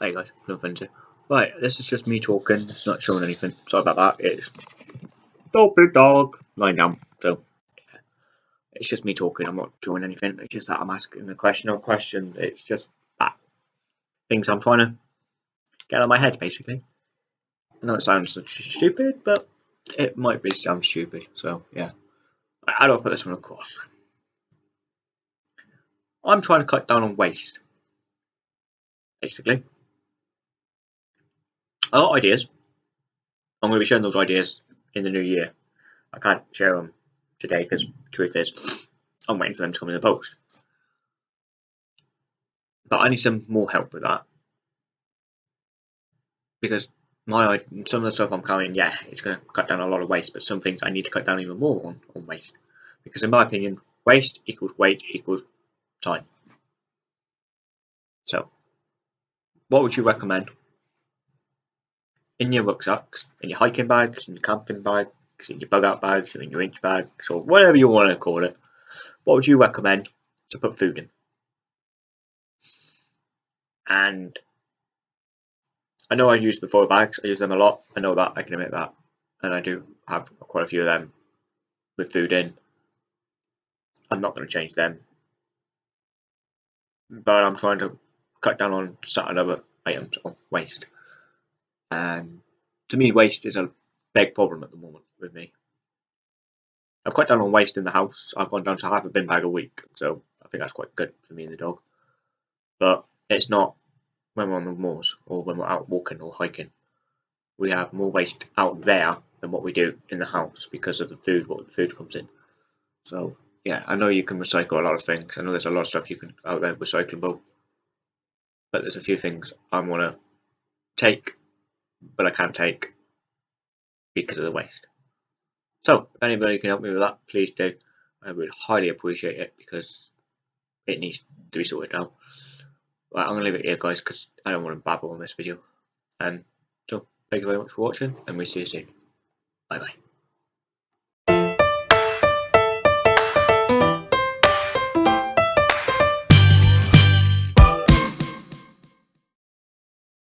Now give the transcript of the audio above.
hey guys, nothing to. Right, this is just me talking. It's not showing anything. Sorry about that. It's stupid dog lying down. So yeah. it's just me talking. I'm not doing anything. It's just that I'm asking a question or question. It's just that things I'm trying to get out of my head, basically. I know it sounds stupid, but it might be sound stupid. So yeah, I don't put this one across. I'm trying to cut down on waste, basically. A lot of ideas. I'm going to be sharing those ideas in the new year. I can't share them today because truth is, I'm waiting for them to come in the post. But I need some more help with that because my some of the stuff I'm carrying, yeah, it's going to cut down a lot of waste, but some things I need to cut down even more on, on waste because in my opinion, waste equals weight equals time. So, what would you recommend in your rucksacks, in your hiking bags, in your camping bags, in your bug out bags, in your inch bags, or whatever you want to call it? What would you recommend to put food in? And I know I use the four bags, I use them a lot, I know that, I can admit that. And I do have quite a few of them with food in. I'm not going to change them. But I'm trying to cut down on certain other items of waste. And to me, waste is a big problem at the moment with me. I've cut down on waste in the house. I've gone down to half a bin bag a week, so I think that's quite good for me and the dog. But it's not when we're on the moors or when we're out walking or hiking. We have more waste out there than what we do in the house because of the food, what the food comes in. So yeah, I know you can recycle a lot of things. I know there's a lot of stuff you can out there recyclable, but there's a few things I want to take, but I can't take because of the waste. So, if anybody can help me with that, please do. I would highly appreciate it because it needs to be sorted out. Right, I'm going to leave it here, guys, because I don't want to babble on this video. And so, thank you very much for watching, and we'll see you soon. Bye bye.